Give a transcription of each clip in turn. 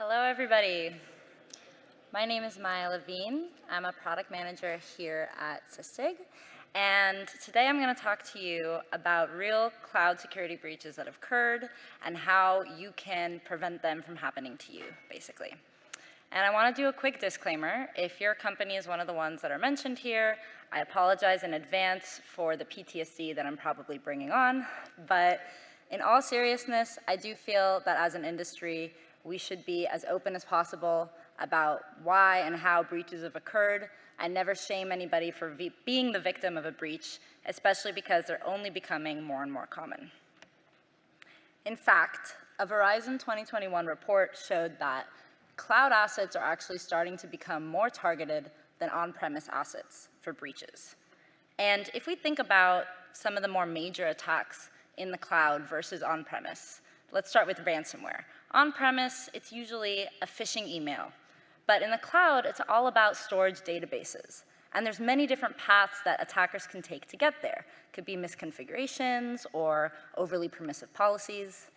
Hello, everybody. My name is Maya Levine. I'm a product manager here at Sysdig. And today I'm going to talk to you about real cloud security breaches that have occurred and how you can prevent them from happening to you, basically. And I want to do a quick disclaimer. If your company is one of the ones that are mentioned here, I apologize in advance for the PTSD that I'm probably bringing on. But in all seriousness, I do feel that as an industry, we should be as open as possible about why and how breaches have occurred and never shame anybody for being the victim of a breach, especially because they're only becoming more and more common. In fact, a Verizon 2021 report showed that cloud assets are actually starting to become more targeted than on-premise assets for breaches. And if we think about some of the more major attacks in the cloud versus on-premise, let's start with ransomware. On-premise, it's usually a phishing email but in the cloud, it's all about storage databases. And there's many different paths that attackers can take to get there. Could be misconfigurations or overly permissive policies.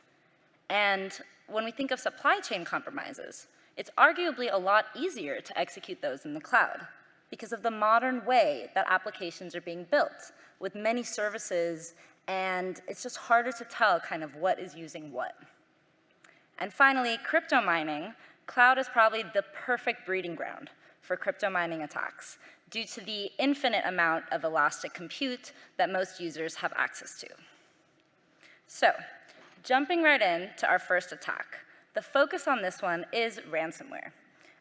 And when we think of supply chain compromises, it's arguably a lot easier to execute those in the cloud because of the modern way that applications are being built with many services and it's just harder to tell kind of what is using what. And finally, crypto mining cloud is probably the perfect breeding ground for crypto mining attacks due to the infinite amount of elastic compute that most users have access to. So, jumping right in to our first attack, the focus on this one is ransomware.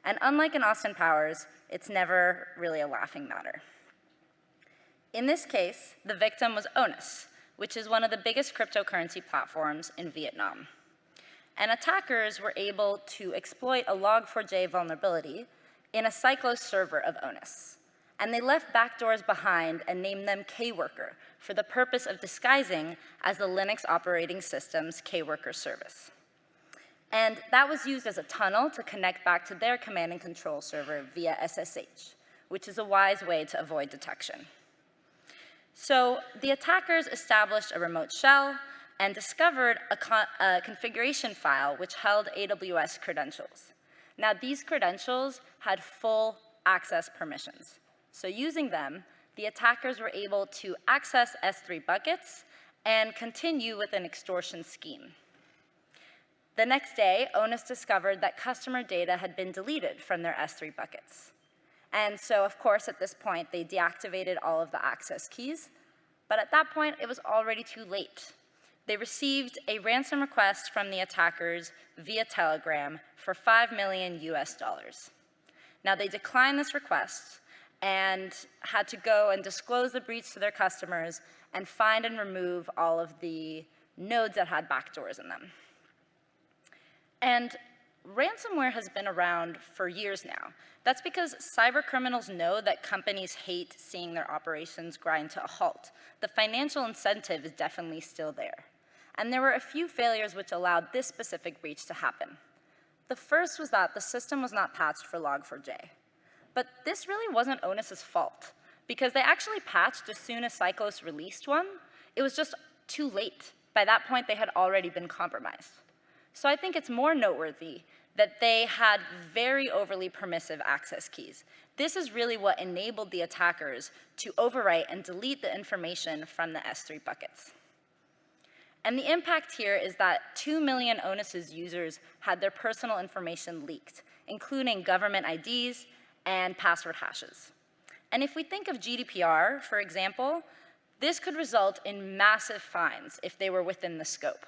And unlike in Austin Powers, it's never really a laughing matter. In this case, the victim was Onus, which is one of the biggest cryptocurrency platforms in Vietnam and attackers were able to exploit a log4j vulnerability in a Cyclos server of Onus. And they left backdoors behind and named them Kworker for the purpose of disguising as the Linux operating system's Kworker service. And that was used as a tunnel to connect back to their command and control server via SSH, which is a wise way to avoid detection. So the attackers established a remote shell and discovered a, a configuration file which held AWS credentials. Now, these credentials had full access permissions. So using them, the attackers were able to access S3 buckets and continue with an extortion scheme. The next day, Onus discovered that customer data had been deleted from their S3 buckets. And so, of course, at this point, they deactivated all of the access keys. But at that point, it was already too late they received a ransom request from the attackers via Telegram for 5 million US dollars. Now they declined this request and had to go and disclose the breach to their customers and find and remove all of the nodes that had backdoors in them. And ransomware has been around for years now. That's because cyber criminals know that companies hate seeing their operations grind to a halt. The financial incentive is definitely still there and there were a few failures which allowed this specific breach to happen. The first was that the system was not patched for Log4j. But this really wasn't Onus's fault, because they actually patched as soon as Cyclos released one. It was just too late. By that point, they had already been compromised. So I think it's more noteworthy that they had very overly permissive access keys. This is really what enabled the attackers to overwrite and delete the information from the S3 buckets. And the impact here is that 2 million Onus's users had their personal information leaked, including government IDs and password hashes. And if we think of GDPR, for example, this could result in massive fines if they were within the scope.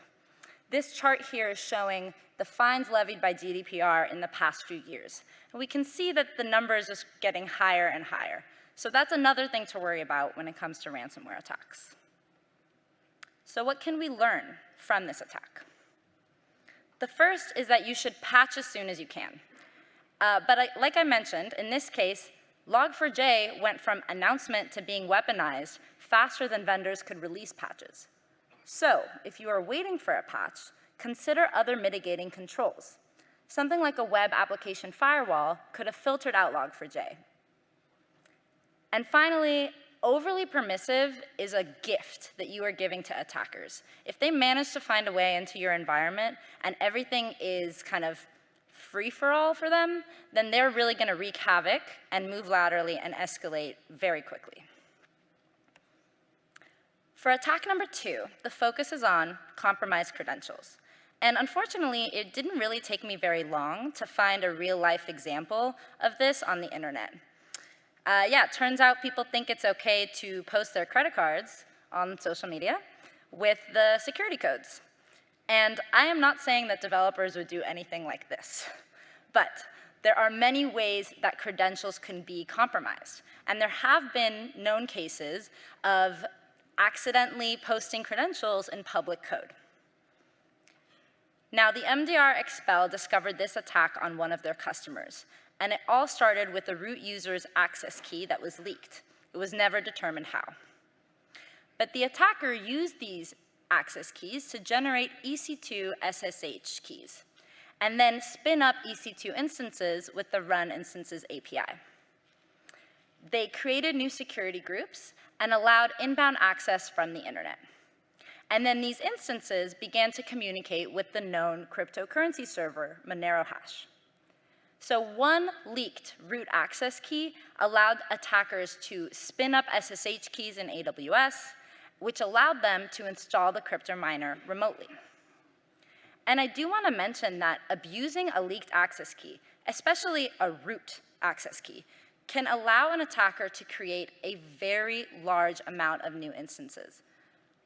This chart here is showing the fines levied by GDPR in the past few years. And we can see that the number is just getting higher and higher. So that's another thing to worry about when it comes to ransomware attacks. So what can we learn from this attack? The first is that you should patch as soon as you can. Uh, but I, like I mentioned, in this case, Log4j went from announcement to being weaponized faster than vendors could release patches. So if you are waiting for a patch, consider other mitigating controls. Something like a web application firewall could have filtered out Log4j. And finally, overly permissive is a gift that you are giving to attackers. If they manage to find a way into your environment and everything is kind of free-for-all for them, then they're really gonna wreak havoc and move laterally and escalate very quickly. For attack number two, the focus is on compromised credentials. And unfortunately, it didn't really take me very long to find a real life example of this on the internet. Uh, yeah, it turns out people think it's okay to post their credit cards on social media with the security codes. And I am not saying that developers would do anything like this, but there are many ways that credentials can be compromised. And there have been known cases of accidentally posting credentials in public code. Now, the MDR Expel discovered this attack on one of their customers, and it all started with the root user's access key that was leaked. It was never determined how. But the attacker used these access keys to generate EC2 SSH keys, and then spin up EC2 instances with the run instances API. They created new security groups and allowed inbound access from the internet. And then these instances began to communicate with the known cryptocurrency server, Monero Hash. So one leaked root access key allowed attackers to spin up SSH keys in AWS, which allowed them to install the crypto miner remotely. And I do want to mention that abusing a leaked access key, especially a root access key, can allow an attacker to create a very large amount of new instances,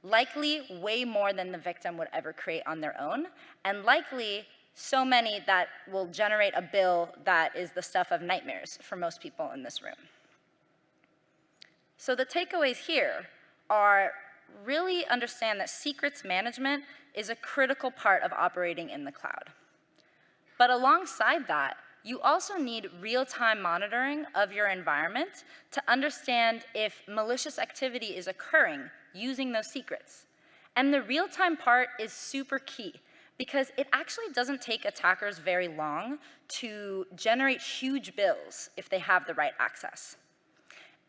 likely way more than the victim would ever create on their own, and likely so many that will generate a bill that is the stuff of nightmares for most people in this room. So the takeaways here are really understand that secrets management is a critical part of operating in the cloud. But alongside that, you also need real-time monitoring of your environment to understand if malicious activity is occurring using those secrets. And the real-time part is super key because it actually doesn't take attackers very long to generate huge bills if they have the right access.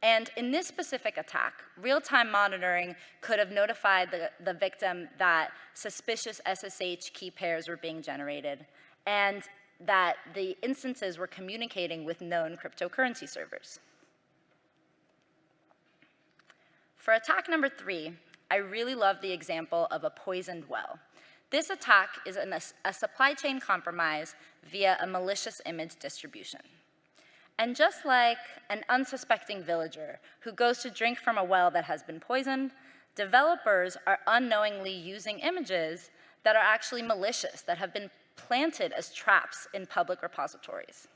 And in this specific attack, real-time monitoring could have notified the, the victim that suspicious SSH key pairs were being generated. And that the instances were communicating with known cryptocurrency servers. For attack number three, I really love the example of a poisoned well. This attack is an, a supply chain compromise via a malicious image distribution. And just like an unsuspecting villager who goes to drink from a well that has been poisoned, developers are unknowingly using images that are actually malicious, that have been planted as traps in public repositories.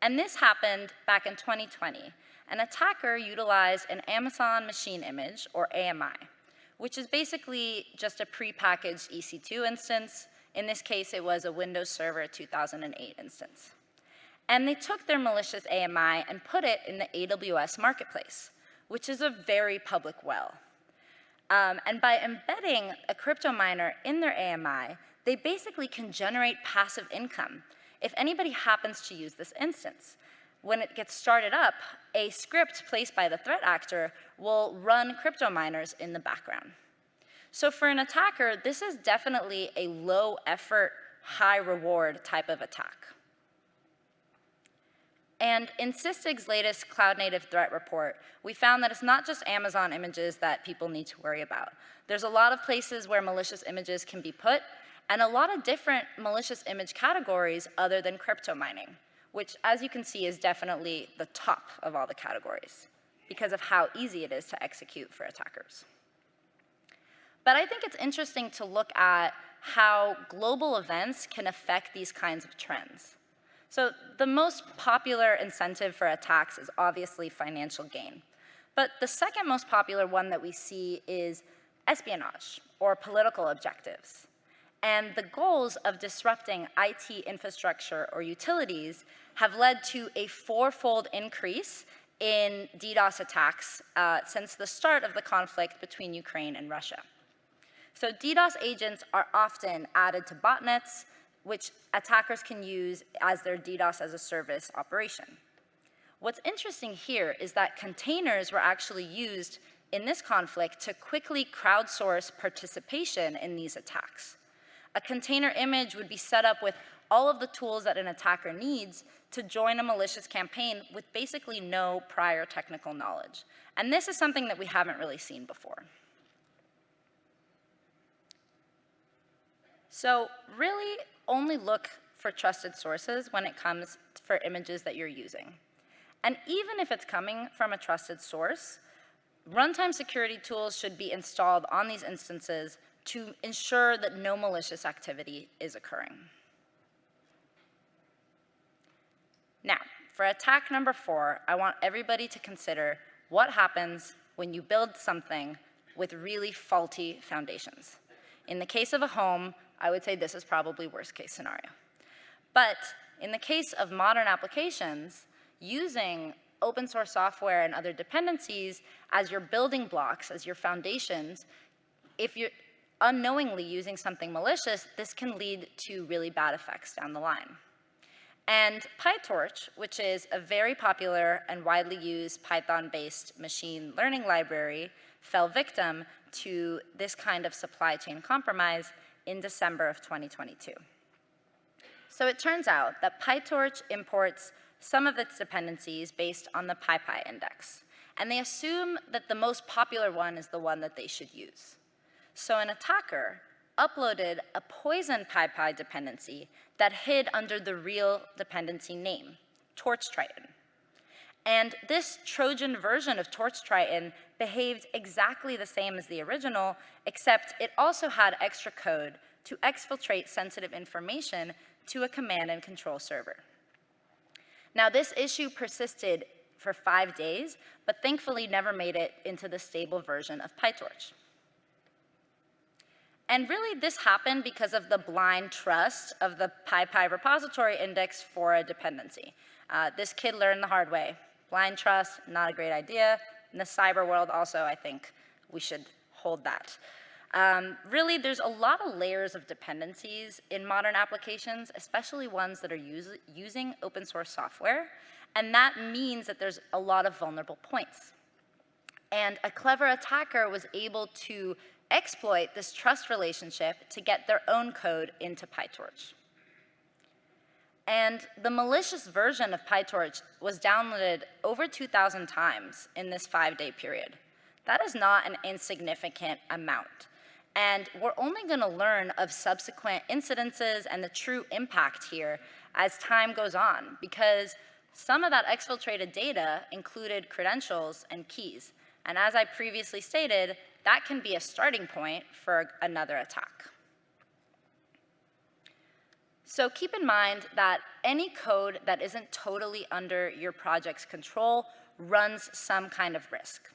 And this happened back in 2020. An attacker utilized an Amazon machine image, or AMI, which is basically just a prepackaged EC2 instance. In this case, it was a Windows Server 2008 instance. And they took their malicious AMI and put it in the AWS Marketplace, which is a very public well. Um, and by embedding a crypto miner in their AMI, they basically can generate passive income if anybody happens to use this instance. When it gets started up, a script placed by the threat actor will run crypto miners in the background. So for an attacker, this is definitely a low effort, high reward type of attack. And in Sysdig's latest cloud native threat report, we found that it's not just Amazon images that people need to worry about. There's a lot of places where malicious images can be put, and a lot of different malicious image categories other than crypto mining, which as you can see is definitely the top of all the categories because of how easy it is to execute for attackers. But I think it's interesting to look at how global events can affect these kinds of trends. So the most popular incentive for attacks is obviously financial gain. But the second most popular one that we see is espionage or political objectives and the goals of disrupting IT infrastructure or utilities have led to a fourfold increase in DDoS attacks uh, since the start of the conflict between Ukraine and Russia. So DDoS agents are often added to botnets, which attackers can use as their DDoS as a service operation. What's interesting here is that containers were actually used in this conflict to quickly crowdsource participation in these attacks. A container image would be set up with all of the tools that an attacker needs to join a malicious campaign with basically no prior technical knowledge. And this is something that we haven't really seen before. So really only look for trusted sources when it comes for images that you're using. And even if it's coming from a trusted source, runtime security tools should be installed on these instances to ensure that no malicious activity is occurring. Now, for attack number four, I want everybody to consider what happens when you build something with really faulty foundations. In the case of a home, I would say this is probably worst case scenario. But in the case of modern applications, using open source software and other dependencies as your building blocks, as your foundations, if you're unknowingly using something malicious, this can lead to really bad effects down the line. And PyTorch, which is a very popular and widely used Python-based machine learning library, fell victim to this kind of supply chain compromise in December of 2022. So it turns out that PyTorch imports some of its dependencies based on the PyPI index, and they assume that the most popular one is the one that they should use. So an attacker uploaded a poison PyPI dependency that hid under the real dependency name, Torch Triton. And this Trojan version of Torch Triton behaved exactly the same as the original, except it also had extra code to exfiltrate sensitive information to a command and control server. Now, this issue persisted for five days, but thankfully never made it into the stable version of PyTorch. And really, this happened because of the blind trust of the PyPI repository index for a dependency. Uh, this kid learned the hard way. Blind trust, not a great idea. In the cyber world also, I think we should hold that. Um, really, there's a lot of layers of dependencies in modern applications, especially ones that are using open source software, and that means that there's a lot of vulnerable points. And a clever attacker was able to exploit this trust relationship to get their own code into PyTorch. And the malicious version of PyTorch was downloaded over 2,000 times in this five-day period. That is not an insignificant amount. And we're only going to learn of subsequent incidences and the true impact here as time goes on, because some of that exfiltrated data included credentials and keys. And as I previously stated, that can be a starting point for another attack. So keep in mind that any code that isn't totally under your project's control runs some kind of risk.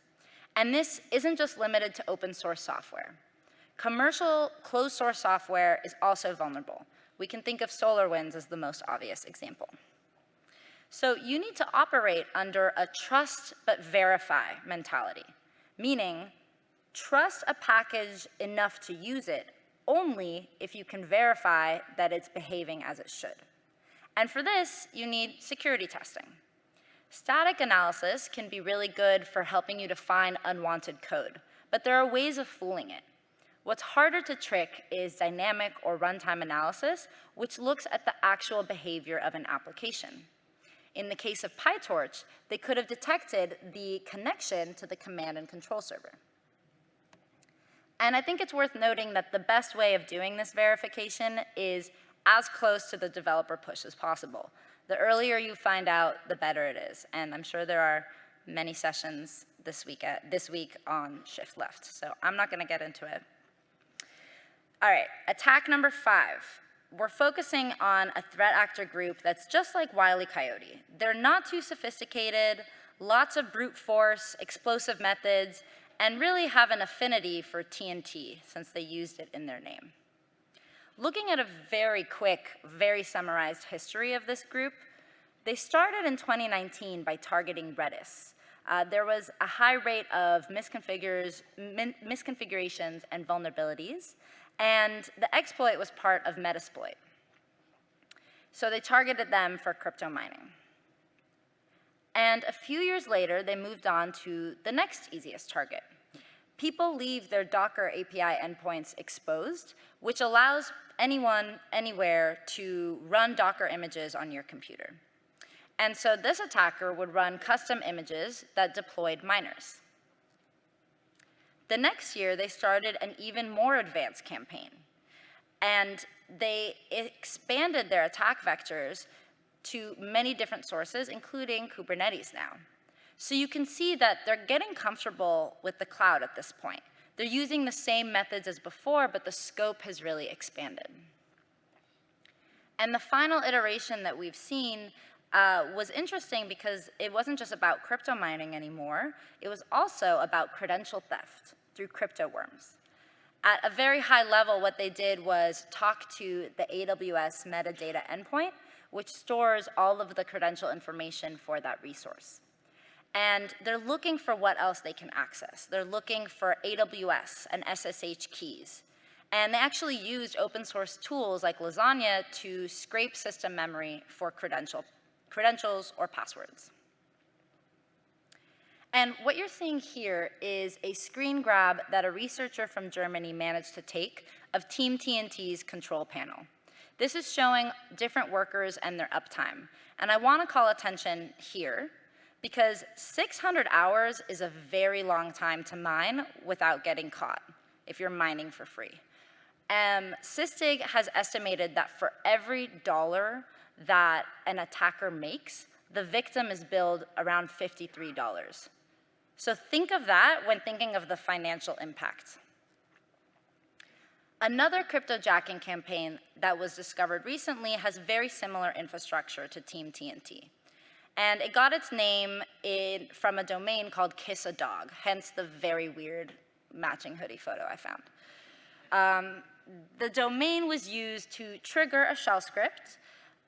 And this isn't just limited to open source software. Commercial closed source software is also vulnerable. We can think of SolarWinds as the most obvious example. So you need to operate under a trust but verify mentality, meaning trust a package enough to use it only if you can verify that it's behaving as it should. And for this, you need security testing. Static analysis can be really good for helping you to find unwanted code, but there are ways of fooling it. What's harder to trick is dynamic or runtime analysis, which looks at the actual behavior of an application. In the case of PyTorch, they could have detected the connection to the command and control server. And I think it's worth noting that the best way of doing this verification is as close to the developer push as possible. The earlier you find out, the better it is. And I'm sure there are many sessions this week, at, this week on shift left. So I'm not going to get into it. All right, attack number five. We're focusing on a threat actor group that's just like Wile E. Coyote. They're not too sophisticated, lots of brute force, explosive methods, and really have an affinity for TNT since they used it in their name. Looking at a very quick, very summarized history of this group, they started in 2019 by targeting Redis. Uh, there was a high rate of misconfigurations and vulnerabilities, and the exploit was part of Metasploit. So they targeted them for crypto mining. And a few years later, they moved on to the next easiest target. People leave their Docker API endpoints exposed, which allows anyone, anywhere to run Docker images on your computer. And so this attacker would run custom images that deployed miners. The next year, they started an even more advanced campaign. And they expanded their attack vectors to many different sources, including Kubernetes now. So you can see that they're getting comfortable with the cloud at this point. They're using the same methods as before, but the scope has really expanded. And the final iteration that we've seen uh, was interesting because it wasn't just about crypto mining anymore, it was also about credential theft through crypto worms. At a very high level, what they did was talk to the AWS metadata endpoint, which stores all of the credential information for that resource. And they're looking for what else they can access. They're looking for AWS and SSH keys. And they actually used open source tools like LaZagne to scrape system memory for credential, credentials or passwords. And what you're seeing here is a screen grab that a researcher from Germany managed to take of Team TNT's control panel. This is showing different workers and their uptime. And I want to call attention here because 600 hours is a very long time to mine without getting caught if you're mining for free. Um, Sysdig has estimated that for every dollar that an attacker makes, the victim is billed around $53. So think of that when thinking of the financial impact. Another cryptojacking campaign that was discovered recently has very similar infrastructure to Team TNT. And it got its name in, from a domain called Kiss a Dog, hence the very weird matching hoodie photo I found. Um, the domain was used to trigger a shell script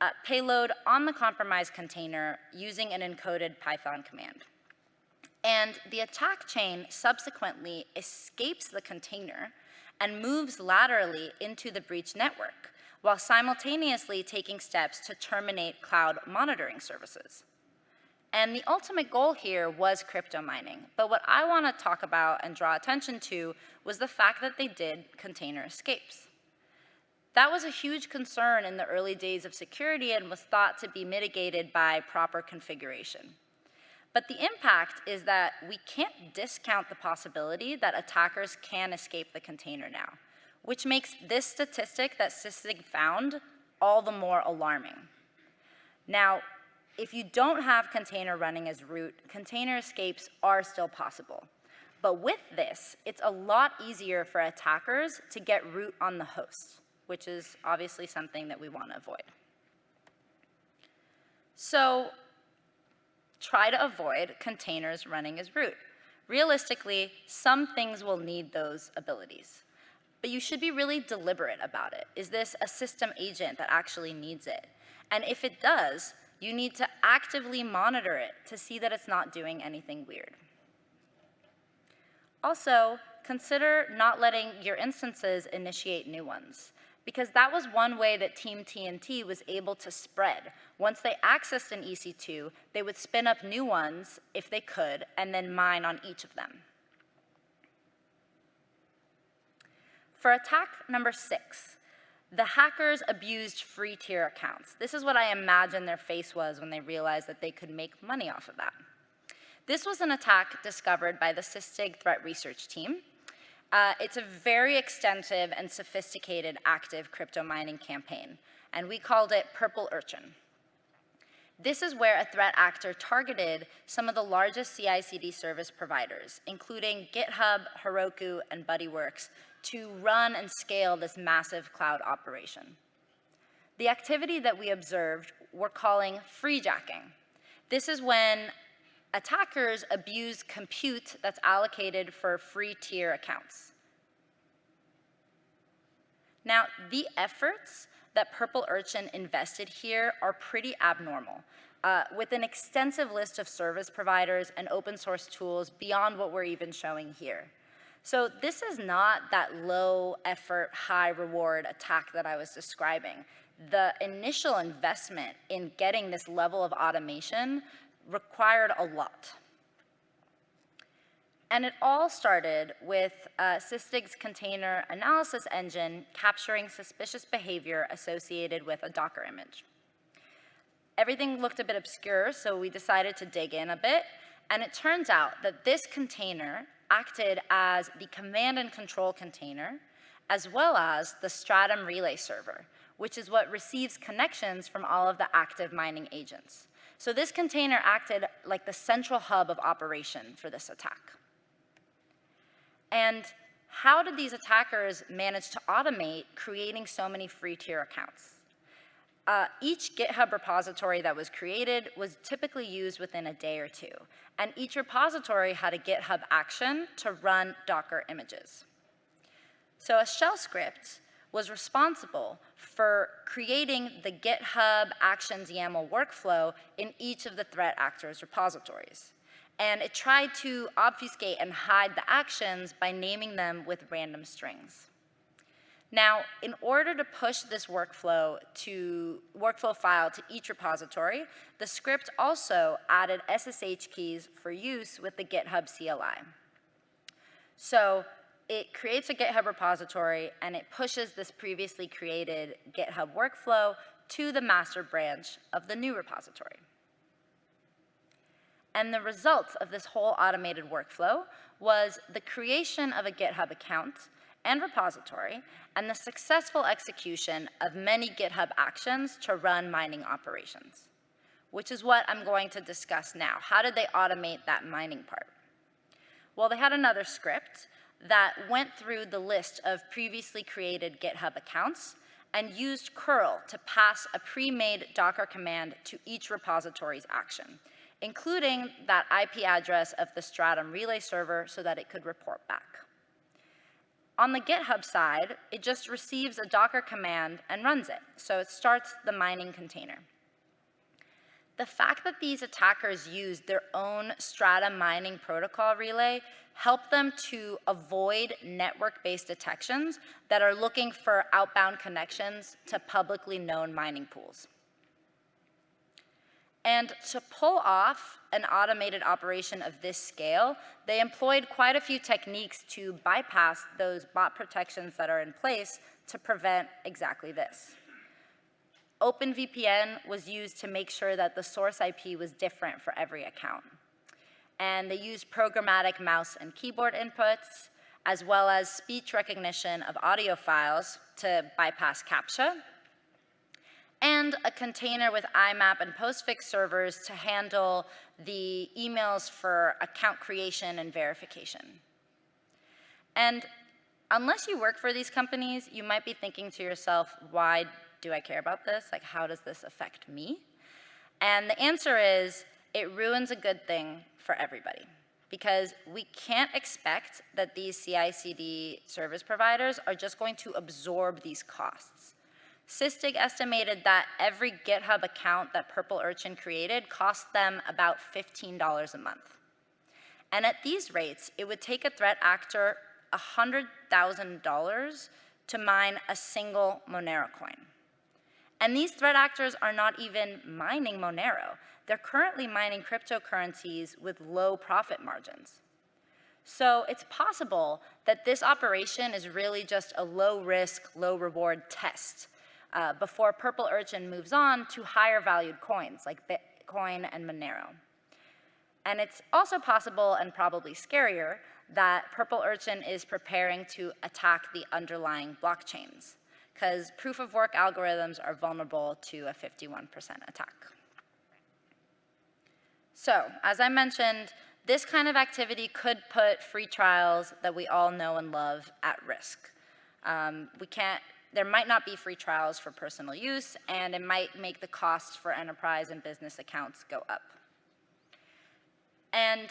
uh, payload on the compromised container using an encoded Python command. And the attack chain subsequently escapes the container and moves laterally into the breach network, while simultaneously taking steps to terminate cloud monitoring services. And the ultimate goal here was crypto mining. But what I want to talk about and draw attention to was the fact that they did container escapes. That was a huge concern in the early days of security and was thought to be mitigated by proper configuration. But the impact is that we can't discount the possibility that attackers can escape the container now, which makes this statistic that Sysdig found all the more alarming. Now, if you don't have container running as root, container escapes are still possible. But with this, it's a lot easier for attackers to get root on the host, which is obviously something that we want to avoid. So try to avoid containers running as root. Realistically, some things will need those abilities. But you should be really deliberate about it. Is this a system agent that actually needs it? And if it does, you need to actively monitor it to see that it's not doing anything weird. Also, consider not letting your instances initiate new ones because that was one way that Team TNT was able to spread. Once they accessed an EC2, they would spin up new ones if they could, and then mine on each of them. For attack number six, the hackers abused free tier accounts. This is what I imagine their face was when they realized that they could make money off of that. This was an attack discovered by the Sysdig threat research team, uh, it's a very extensive and sophisticated active crypto mining campaign, and we called it Purple Urchin. This is where a threat actor targeted some of the largest CI/CD service providers, including GitHub, Heroku, and BuddyWorks, to run and scale this massive cloud operation. The activity that we observed we're calling freejacking. This is when attackers abuse compute that's allocated for free tier accounts. Now, the efforts that Purple Urchin invested here are pretty abnormal, uh, with an extensive list of service providers and open source tools beyond what we're even showing here. So this is not that low effort, high reward attack that I was describing. The initial investment in getting this level of automation required a lot. And it all started with uh, Sysdig's container analysis engine capturing suspicious behavior associated with a Docker image. Everything looked a bit obscure, so we decided to dig in a bit, and it turns out that this container acted as the command and control container, as well as the Stratum relay server, which is what receives connections from all of the active mining agents. So this container acted like the central hub of operation for this attack. And how did these attackers manage to automate creating so many free tier accounts? Uh, each GitHub repository that was created was typically used within a day or two, and each repository had a GitHub action to run Docker images. So a shell script was responsible for creating the GitHub Actions YAML workflow in each of the threat actors repositories and it tried to obfuscate and hide the actions by naming them with random strings. Now, in order to push this workflow to workflow file to each repository, the script also added SSH keys for use with the GitHub CLI. So it creates a GitHub repository and it pushes this previously created GitHub workflow to the master branch of the new repository. And the results of this whole automated workflow was the creation of a GitHub account and repository, and the successful execution of many GitHub actions to run mining operations, which is what I'm going to discuss now. How did they automate that mining part? Well, they had another script that went through the list of previously created GitHub accounts and used curl to pass a pre-made Docker command to each repository's action including that IP address of the Stratum relay server so that it could report back. On the GitHub side, it just receives a Docker command and runs it, so it starts the mining container. The fact that these attackers used their own Stratum mining protocol relay helped them to avoid network-based detections that are looking for outbound connections to publicly known mining pools. And to pull off an automated operation of this scale, they employed quite a few techniques to bypass those bot protections that are in place to prevent exactly this. OpenVPN was used to make sure that the source IP was different for every account. And they used programmatic mouse and keyboard inputs, as well as speech recognition of audio files to bypass CAPTCHA and a container with IMAP and postfix servers to handle the emails for account creation and verification. And unless you work for these companies, you might be thinking to yourself, why do I care about this? Like, how does this affect me? And the answer is, it ruins a good thing for everybody because we can't expect that these CI/CD service providers are just going to absorb these costs. Sysdig estimated that every GitHub account that Purple Urchin created cost them about $15 a month. And at these rates, it would take a threat actor $100,000 to mine a single Monero coin. And these threat actors are not even mining Monero. They're currently mining cryptocurrencies with low profit margins. So it's possible that this operation is really just a low risk, low reward test uh, before Purple Urchin moves on to higher valued coins like Bitcoin and Monero. And it's also possible and probably scarier that Purple Urchin is preparing to attack the underlying blockchains because proof of work algorithms are vulnerable to a 51% attack. So, as I mentioned, this kind of activity could put free trials that we all know and love at risk. Um, we can't there might not be free trials for personal use, and it might make the costs for enterprise and business accounts go up. And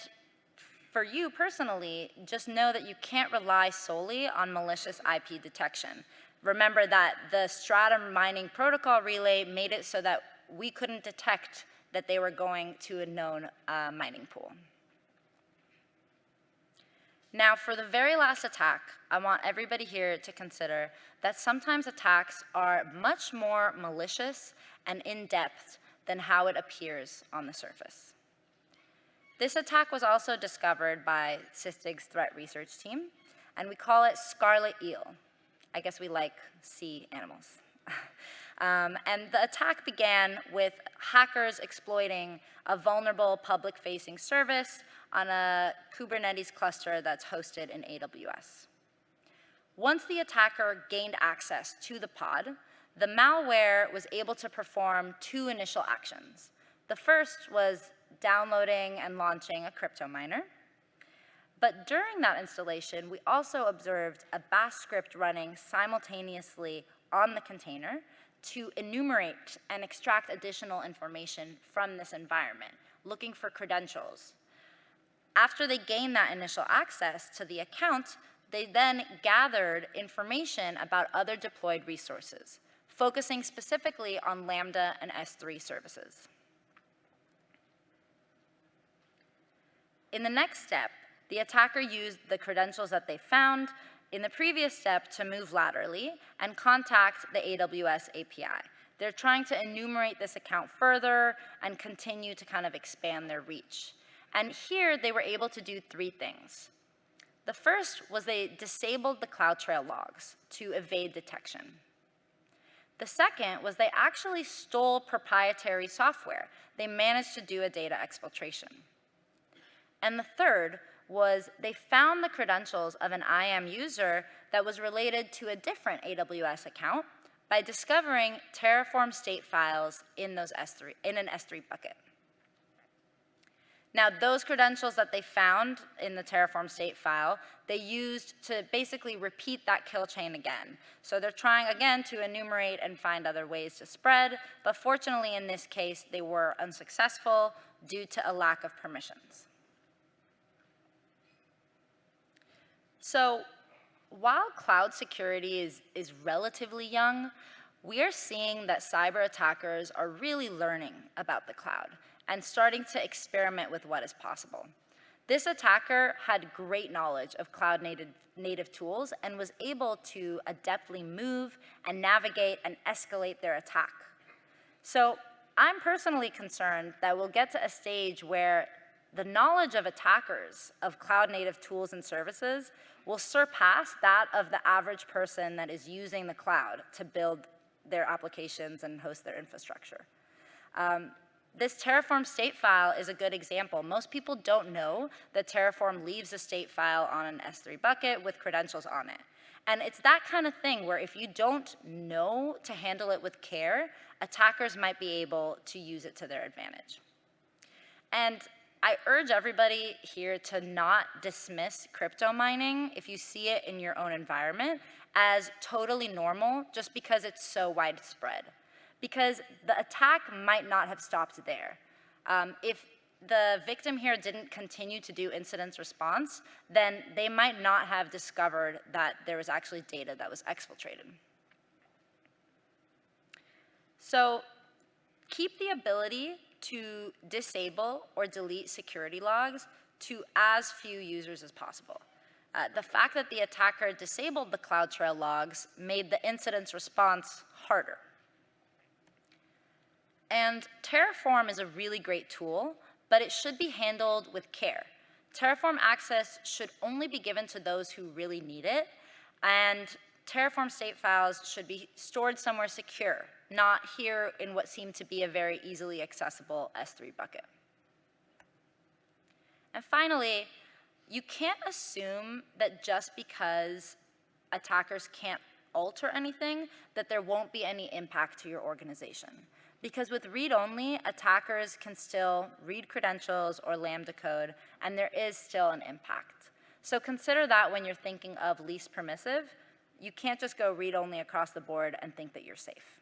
for you personally, just know that you can't rely solely on malicious IP detection. Remember that the Stratum mining protocol relay made it so that we couldn't detect that they were going to a known uh, mining pool. Now, for the very last attack, I want everybody here to consider that sometimes attacks are much more malicious and in-depth than how it appears on the surface. This attack was also discovered by Sysdig's threat research team, and we call it Scarlet Eel. I guess we like sea animals. um, and the attack began with hackers exploiting a vulnerable public-facing service on a Kubernetes cluster that's hosted in AWS. Once the attacker gained access to the pod, the malware was able to perform two initial actions. The first was downloading and launching a crypto miner. But during that installation, we also observed a bash script running simultaneously on the container to enumerate and extract additional information from this environment, looking for credentials. After they gained that initial access to the account, they then gathered information about other deployed resources, focusing specifically on Lambda and S3 services. In the next step, the attacker used the credentials that they found in the previous step to move laterally and contact the AWS API. They're trying to enumerate this account further and continue to kind of expand their reach. And here they were able to do three things. The first was they disabled the CloudTrail logs to evade detection. The second was they actually stole proprietary software. They managed to do a data exfiltration. And the third was they found the credentials of an IAM user that was related to a different AWS account by discovering Terraform state files in, those S3, in an S3 bucket. Now, those credentials that they found in the Terraform state file, they used to basically repeat that kill chain again. So they're trying again to enumerate and find other ways to spread, but fortunately in this case, they were unsuccessful due to a lack of permissions. So while cloud security is, is relatively young, we are seeing that cyber attackers are really learning about the cloud and starting to experiment with what is possible. This attacker had great knowledge of cloud native, native tools and was able to adeptly move and navigate and escalate their attack. So I'm personally concerned that we'll get to a stage where the knowledge of attackers of cloud native tools and services will surpass that of the average person that is using the cloud to build their applications and host their infrastructure. Um, this Terraform state file is a good example. Most people don't know that Terraform leaves a state file on an S3 bucket with credentials on it. And it's that kind of thing where if you don't know to handle it with care, attackers might be able to use it to their advantage. And I urge everybody here to not dismiss crypto mining if you see it in your own environment as totally normal just because it's so widespread. Because the attack might not have stopped there. Um, if the victim here didn't continue to do incident response, then they might not have discovered that there was actually data that was exfiltrated. So keep the ability to disable or delete security logs to as few users as possible. Uh, the fact that the attacker disabled the CloudTrail logs made the incident's response harder. And Terraform is a really great tool, but it should be handled with care. Terraform access should only be given to those who really need it, and Terraform state files should be stored somewhere secure, not here in what seemed to be a very easily accessible S3 bucket. And finally, you can't assume that just because attackers can't alter anything, that there won't be any impact to your organization. Because with read-only, attackers can still read credentials or Lambda code, and there is still an impact. So consider that when you're thinking of least permissive, you can't just go read only across the board and think that you're safe.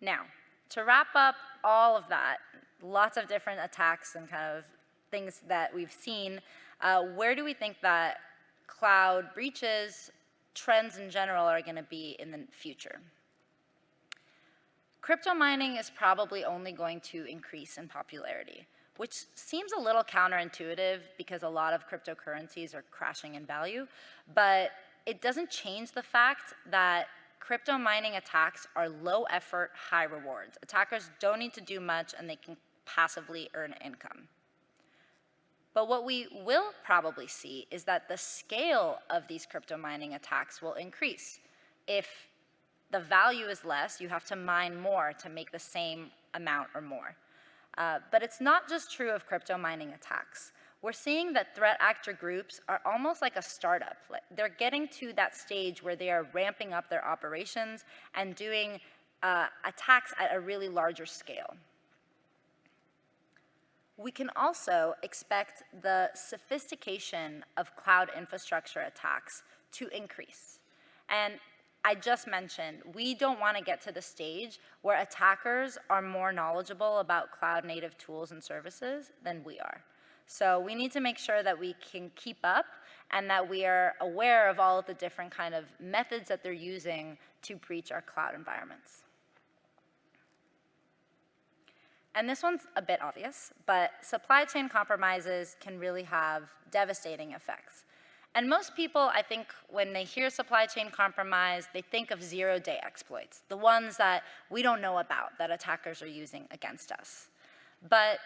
Now, to wrap up all of that, lots of different attacks and kind of things that we've seen, uh, where do we think that cloud breaches, trends in general are gonna be in the future? Crypto mining is probably only going to increase in popularity which seems a little counterintuitive because a lot of cryptocurrencies are crashing in value, but it doesn't change the fact that crypto mining attacks are low effort, high rewards. Attackers don't need to do much and they can passively earn income. But what we will probably see is that the scale of these crypto mining attacks will increase. If the value is less, you have to mine more to make the same amount or more. Uh, but it's not just true of crypto mining attacks. We're seeing that threat actor groups are almost like a startup. They're getting to that stage where they are ramping up their operations and doing uh, attacks at a really larger scale. We can also expect the sophistication of cloud infrastructure attacks to increase. And I just mentioned, we don't want to get to the stage where attackers are more knowledgeable about cloud native tools and services than we are. So we need to make sure that we can keep up and that we are aware of all of the different kind of methods that they're using to breach our cloud environments. And this one's a bit obvious, but supply chain compromises can really have devastating effects. And most people, I think, when they hear supply chain compromise, they think of zero-day exploits, the ones that we don't know about that attackers are using against us. But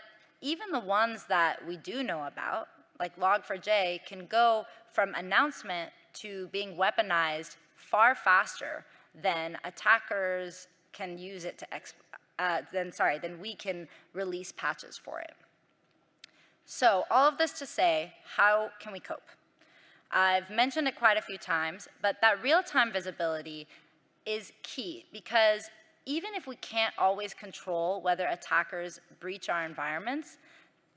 even the ones that we do know about, like Log4j, can go from announcement to being weaponized far faster than attackers can use it to uh, then sorry, then we can release patches for it. So all of this to say, how can we cope? I've mentioned it quite a few times, but that real-time visibility is key because even if we can't always control whether attackers breach our environments,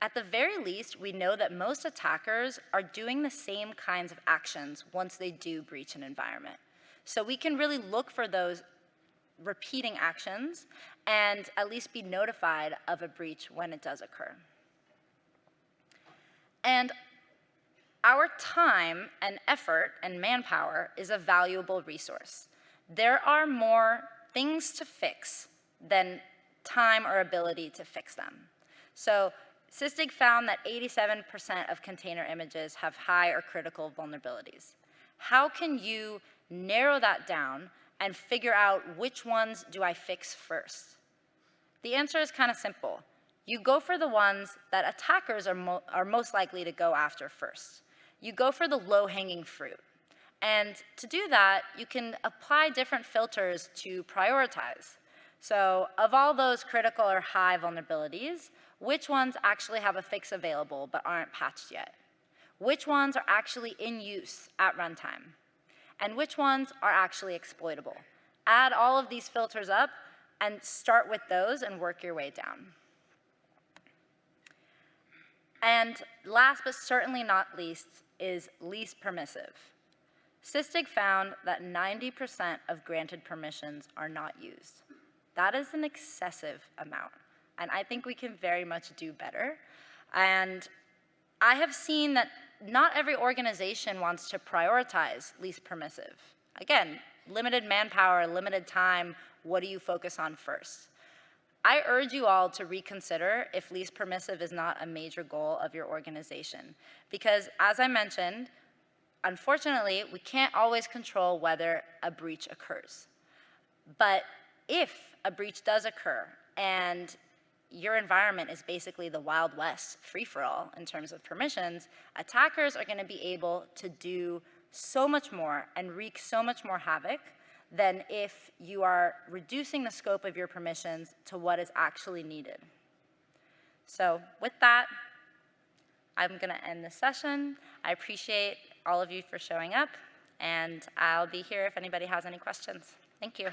at the very least, we know that most attackers are doing the same kinds of actions once they do breach an environment. So we can really look for those repeating actions and at least be notified of a breach when it does occur. And our time and effort and manpower is a valuable resource. There are more things to fix than time or ability to fix them. So Sysdig found that 87% of container images have high or critical vulnerabilities. How can you narrow that down and figure out which ones do I fix first? The answer is kind of simple. You go for the ones that attackers are, mo are most likely to go after first. You go for the low-hanging fruit. And to do that, you can apply different filters to prioritize. So of all those critical or high vulnerabilities, which ones actually have a fix available but aren't patched yet? Which ones are actually in use at runtime? and which ones are actually exploitable. Add all of these filters up and start with those and work your way down. And last but certainly not least is least permissive. Sysdig found that 90% of granted permissions are not used. That is an excessive amount, and I think we can very much do better. And I have seen that not every organization wants to prioritize least permissive. Again, limited manpower, limited time, what do you focus on first? I urge you all to reconsider if least permissive is not a major goal of your organization. Because as I mentioned, unfortunately, we can't always control whether a breach occurs. But if a breach does occur and your environment is basically the Wild West free-for-all in terms of permissions, attackers are going to be able to do so much more and wreak so much more havoc than if you are reducing the scope of your permissions to what is actually needed. So with that, I'm going to end this session. I appreciate all of you for showing up, and I'll be here if anybody has any questions. Thank you.